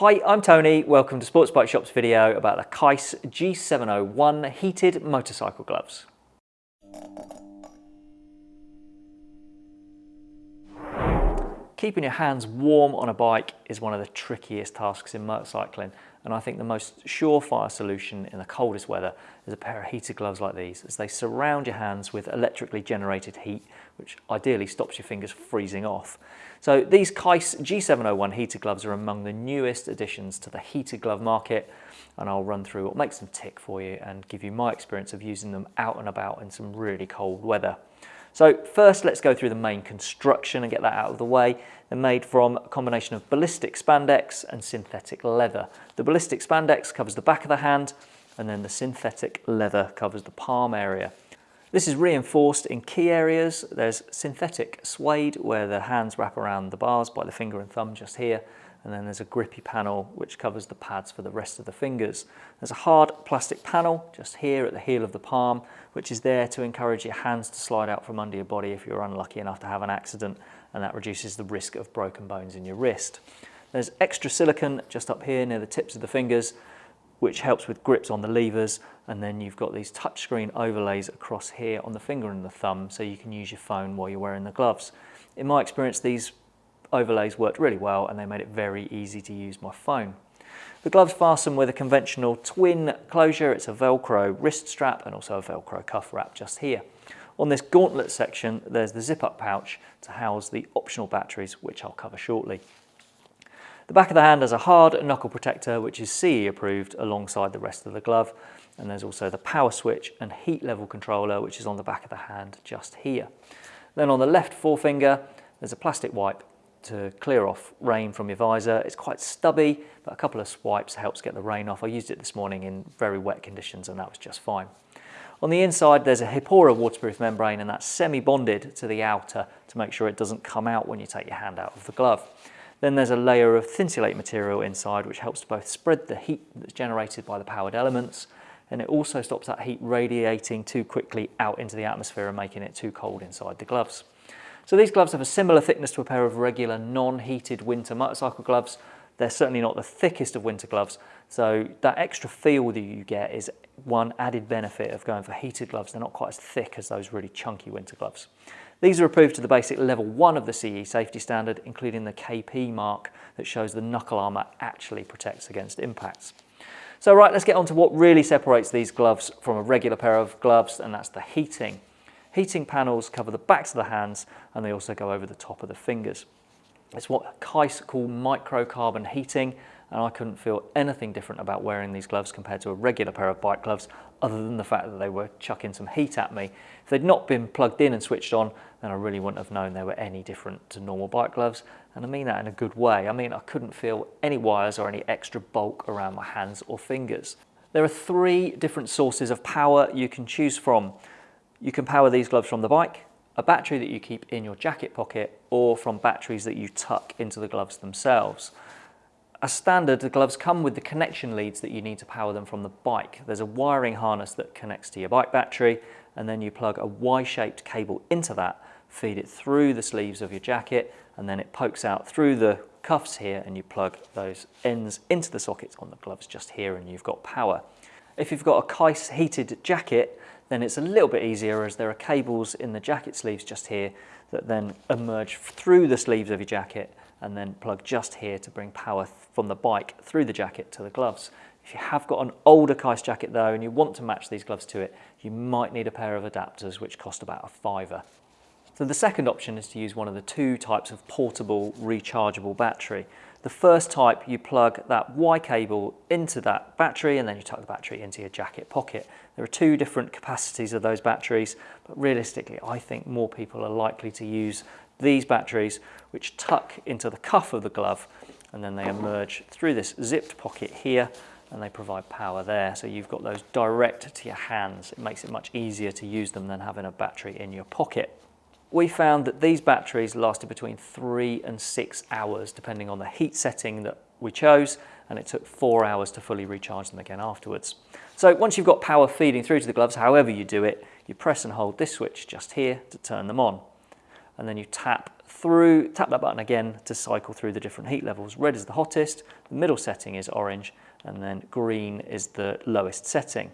Hi, I'm Tony. Welcome to Sports Bike Shop's video about the Keis G701 heated motorcycle gloves. Keeping your hands warm on a bike is one of the trickiest tasks in motorcycling and I think the most surefire solution in the coldest weather is a pair of heated gloves like these as they surround your hands with electrically generated heat which ideally stops your fingers freezing off. So these Keis G701 heated gloves are among the newest additions to the heated glove market and I'll run through what makes them tick for you and give you my experience of using them out and about in some really cold weather. So first let's go through the main construction and get that out of the way. They're made from a combination of ballistic spandex and synthetic leather. The ballistic spandex covers the back of the hand and then the synthetic leather covers the palm area. This is reinforced in key areas. There's synthetic suede where the hands wrap around the bars by the finger and thumb just here and then there's a grippy panel which covers the pads for the rest of the fingers. There's a hard plastic panel just here at the heel of the palm which is there to encourage your hands to slide out from under your body if you're unlucky enough to have an accident and that reduces the risk of broken bones in your wrist. There's extra silicone just up here near the tips of the fingers which helps with grips on the levers and then you've got these touchscreen overlays across here on the finger and the thumb so you can use your phone while you're wearing the gloves. In my experience these overlays worked really well and they made it very easy to use my phone. The gloves fasten with a conventional twin closure. It's a Velcro wrist strap and also a Velcro cuff wrap just here. On this gauntlet section, there's the zip-up pouch to house the optional batteries, which I'll cover shortly. The back of the hand has a hard knuckle protector, which is CE approved alongside the rest of the glove. And there's also the power switch and heat level controller, which is on the back of the hand just here. Then on the left forefinger, there's a plastic wipe to clear off rain from your visor. It's quite stubby, but a couple of swipes helps get the rain off. I used it this morning in very wet conditions and that was just fine. On the inside, there's a Hipora waterproof membrane and that's semi-bonded to the outer to make sure it doesn't come out when you take your hand out of the glove. Then there's a layer of thinsulate material inside which helps to both spread the heat that's generated by the powered elements and it also stops that heat radiating too quickly out into the atmosphere and making it too cold inside the gloves. So these gloves have a similar thickness to a pair of regular non-heated winter motorcycle gloves. They're certainly not the thickest of winter gloves, so that extra feel that you get is one added benefit of going for heated gloves. They're not quite as thick as those really chunky winter gloves. These are approved to the basic level one of the CE safety standard, including the KP mark that shows the knuckle armour actually protects against impacts. So right, let's get on to what really separates these gloves from a regular pair of gloves, and that's the heating. Heating panels cover the backs of the hands and they also go over the top of the fingers. It's what Keis call microcarbon heating and I couldn't feel anything different about wearing these gloves compared to a regular pair of bike gloves other than the fact that they were chucking some heat at me. If they'd not been plugged in and switched on then I really wouldn't have known they were any different to normal bike gloves and I mean that in a good way. I mean I couldn't feel any wires or any extra bulk around my hands or fingers. There are three different sources of power you can choose from. You can power these gloves from the bike, a battery that you keep in your jacket pocket, or from batteries that you tuck into the gloves themselves. As standard, the gloves come with the connection leads that you need to power them from the bike. There's a wiring harness that connects to your bike battery, and then you plug a Y-shaped cable into that, feed it through the sleeves of your jacket, and then it pokes out through the cuffs here, and you plug those ends into the sockets on the gloves just here, and you've got power. If you've got a Keis heated jacket, then it's a little bit easier as there are cables in the jacket sleeves just here that then emerge through the sleeves of your jacket and then plug just here to bring power from the bike through the jacket to the gloves. If you have got an older Keis jacket though and you want to match these gloves to it, you might need a pair of adapters which cost about a fiver. So the second option is to use one of the two types of portable rechargeable battery. The first type, you plug that Y cable into that battery and then you tuck the battery into your jacket pocket. There are two different capacities of those batteries, but realistically, I think more people are likely to use these batteries, which tuck into the cuff of the glove, and then they emerge through this zipped pocket here, and they provide power there. So you've got those direct to your hands. It makes it much easier to use them than having a battery in your pocket we found that these batteries lasted between three and six hours, depending on the heat setting that we chose, and it took four hours to fully recharge them again afterwards. So once you've got power feeding through to the gloves, however you do it, you press and hold this switch just here to turn them on. And then you tap through, tap that button again to cycle through the different heat levels. Red is the hottest, the middle setting is orange, and then green is the lowest setting.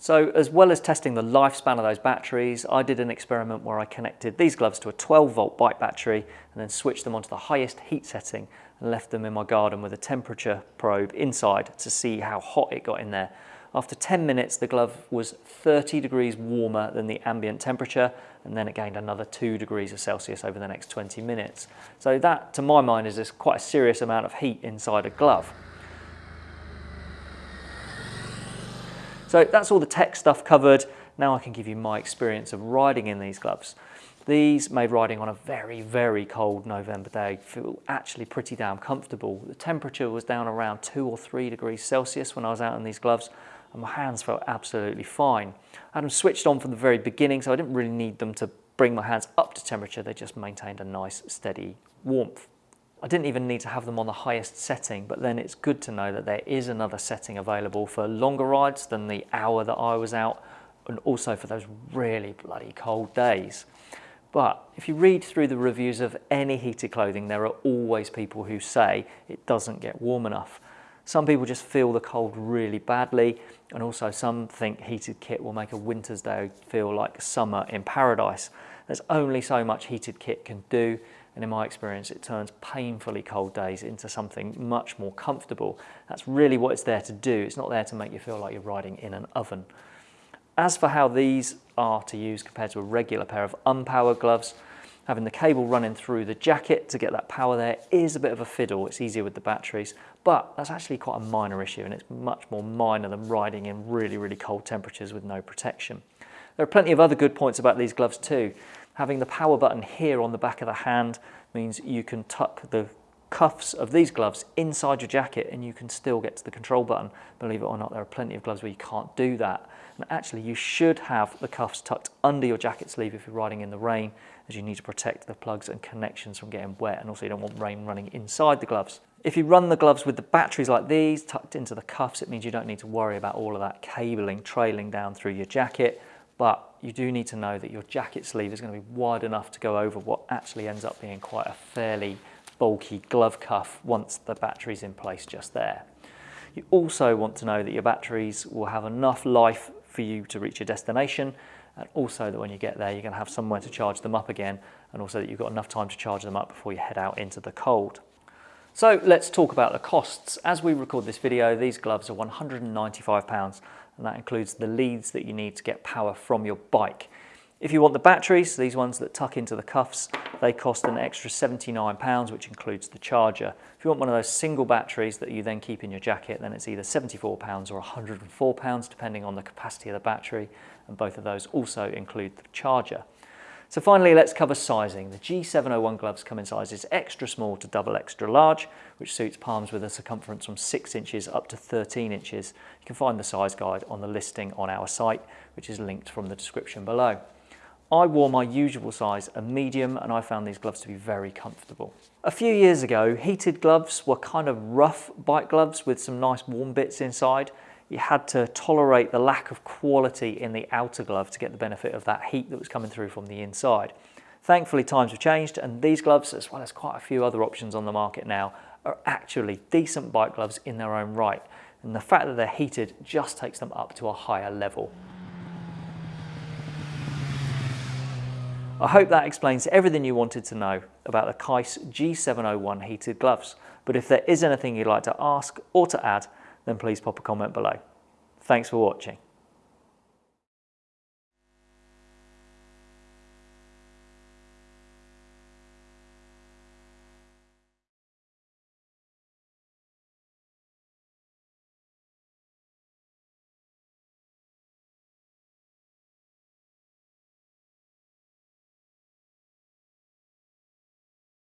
So as well as testing the lifespan of those batteries, I did an experiment where I connected these gloves to a 12 volt bike battery and then switched them onto the highest heat setting and left them in my garden with a temperature probe inside to see how hot it got in there. After 10 minutes, the glove was 30 degrees warmer than the ambient temperature, and then it gained another 2 degrees of Celsius over the next 20 minutes. So that, to my mind, is quite a serious amount of heat inside a glove. So that's all the tech stuff covered. Now I can give you my experience of riding in these gloves. These made riding on a very, very cold November day feel actually pretty damn comfortable. The temperature was down around two or three degrees Celsius when I was out in these gloves and my hands felt absolutely fine. I had them switched on from the very beginning so I didn't really need them to bring my hands up to temperature, they just maintained a nice steady warmth. I didn't even need to have them on the highest setting, but then it's good to know that there is another setting available for longer rides than the hour that I was out, and also for those really bloody cold days. But if you read through the reviews of any heated clothing, there are always people who say it doesn't get warm enough. Some people just feel the cold really badly, and also some think heated kit will make a winter's day feel like summer in paradise. There's only so much heated kit can do, and in my experience it turns painfully cold days into something much more comfortable. That's really what it's there to do. It's not there to make you feel like you're riding in an oven. As for how these are to use compared to a regular pair of unpowered gloves, having the cable running through the jacket to get that power there is a bit of a fiddle. It's easier with the batteries, but that's actually quite a minor issue and it's much more minor than riding in really, really cold temperatures with no protection. There are plenty of other good points about these gloves too. Having the power button here on the back of the hand means you can tuck the cuffs of these gloves inside your jacket and you can still get to the control button. Believe it or not, there are plenty of gloves where you can't do that. And actually, you should have the cuffs tucked under your jacket sleeve if you're riding in the rain, as you need to protect the plugs and connections from getting wet, and also you don't want rain running inside the gloves. If you run the gloves with the batteries like these tucked into the cuffs, it means you don't need to worry about all of that cabling trailing down through your jacket but you do need to know that your jacket sleeve is going to be wide enough to go over what actually ends up being quite a fairly bulky glove cuff once the battery's in place just there. You also want to know that your batteries will have enough life for you to reach your destination and also that when you get there you're going to have somewhere to charge them up again and also that you've got enough time to charge them up before you head out into the cold. So let's talk about the costs. As we record this video, these gloves are £195 and that includes the leads that you need to get power from your bike. If you want the batteries, these ones that tuck into the cuffs, they cost an extra £79, which includes the charger. If you want one of those single batteries that you then keep in your jacket, then it's either £74 or £104, depending on the capacity of the battery, and both of those also include the charger. So finally, let's cover sizing. The G701 gloves come in sizes extra small to double extra large, which suits palms with a circumference from 6 inches up to 13 inches. You can find the size guide on the listing on our site, which is linked from the description below. I wore my usual size, a medium, and I found these gloves to be very comfortable. A few years ago, heated gloves were kind of rough bike gloves with some nice warm bits inside you had to tolerate the lack of quality in the outer glove to get the benefit of that heat that was coming through from the inside. Thankfully, times have changed and these gloves, as well as quite a few other options on the market now, are actually decent bike gloves in their own right. And the fact that they're heated just takes them up to a higher level. I hope that explains everything you wanted to know about the Keis G701 heated gloves. But if there is anything you'd like to ask or to add, then please pop a comment below. Thanks for watching.